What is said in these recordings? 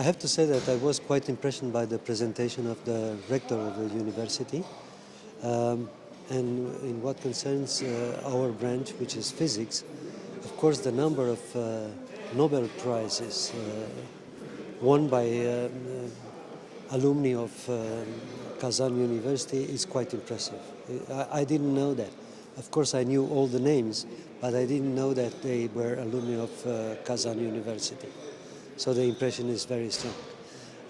I have to say that I was quite impressed by the presentation of the rector of the university. Um, and in what concerns uh, our branch, which is physics, of course the number of uh, Nobel Prizes uh, won by uh, alumni of um, Kazan University is quite impressive. I, I didn't know that. Of course I knew all the names, but I didn't know that they were alumni of uh, Kazan University. So the impression is very strong.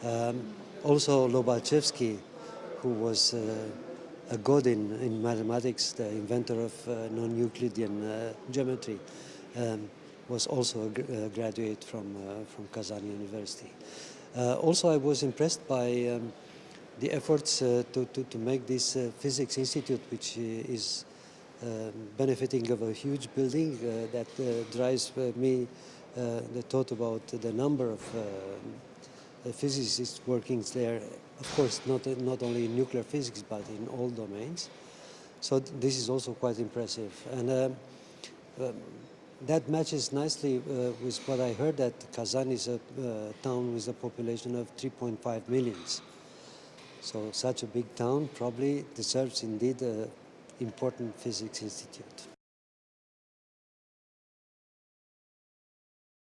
Um, also Lobachevsky, who was uh, a god in, in mathematics, the inventor of uh, non-Euclidean uh, geometry, um, was also a, gr a graduate from, uh, from Kazan University. Uh, also, I was impressed by um, the efforts uh, to, to, to, make this physics institute, which is um, benefiting of a huge building that drives me the thought about the number of physicists working there of course, not, not only in nuclear physics, but in all domains. So this is also quite impressive. And uh, um, that matches nicely uh, with what I heard that Kazan is a uh, town with a population of 3.5 millions. So such a big town probably deserves indeed an important physics institute.